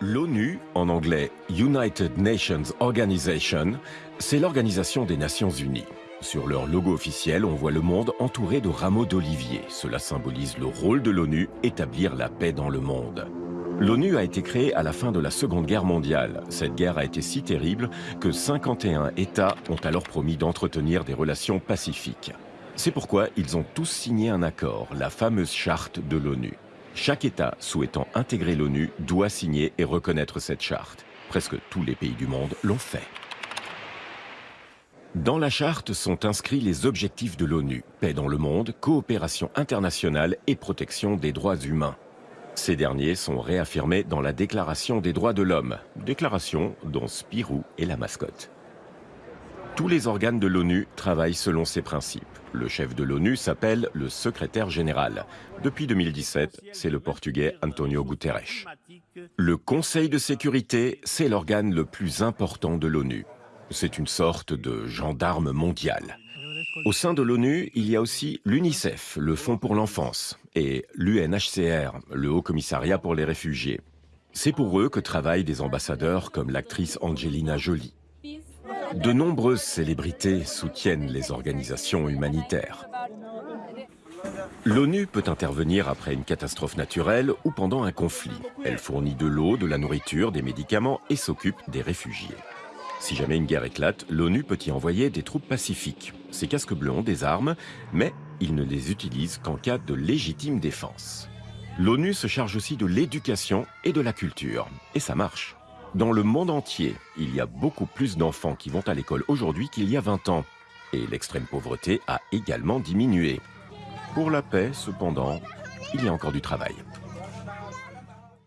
L'ONU, en anglais United Nations Organization, c'est l'Organisation des Nations Unies. Sur leur logo officiel, on voit le monde entouré de rameaux d'olivier. Cela symbolise le rôle de l'ONU, établir la paix dans le monde. L'ONU a été créée à la fin de la Seconde Guerre mondiale. Cette guerre a été si terrible que 51 États ont alors promis d'entretenir des relations pacifiques. C'est pourquoi ils ont tous signé un accord, la fameuse charte de l'ONU. Chaque État souhaitant intégrer l'ONU doit signer et reconnaître cette charte. Presque tous les pays du monde l'ont fait. Dans la charte sont inscrits les objectifs de l'ONU, paix dans le monde, coopération internationale et protection des droits humains. Ces derniers sont réaffirmés dans la Déclaration des droits de l'homme, déclaration dont Spirou est la mascotte. Tous les organes de l'ONU travaillent selon ces principes. Le chef de l'ONU s'appelle le secrétaire général. Depuis 2017, c'est le portugais Antonio Guterres. Le Conseil de sécurité, c'est l'organe le plus important de l'ONU. C'est une sorte de gendarme mondial. Au sein de l'ONU, il y a aussi l'UNICEF, le Fonds pour l'enfance, et l'UNHCR, le Haut Commissariat pour les réfugiés. C'est pour eux que travaillent des ambassadeurs comme l'actrice Angelina Jolie. De nombreuses célébrités soutiennent les organisations humanitaires. L'ONU peut intervenir après une catastrophe naturelle ou pendant un conflit. Elle fournit de l'eau, de la nourriture, des médicaments et s'occupe des réfugiés. Si jamais une guerre éclate, l'ONU peut y envoyer des troupes pacifiques. Ces casques bleus ont des armes, mais ils ne les utilisent qu'en cas de légitime défense. L'ONU se charge aussi de l'éducation et de la culture. Et ça marche. Dans le monde entier, il y a beaucoup plus d'enfants qui vont à l'école aujourd'hui qu'il y a 20 ans. Et l'extrême pauvreté a également diminué. Pour la paix, cependant, il y a encore du travail.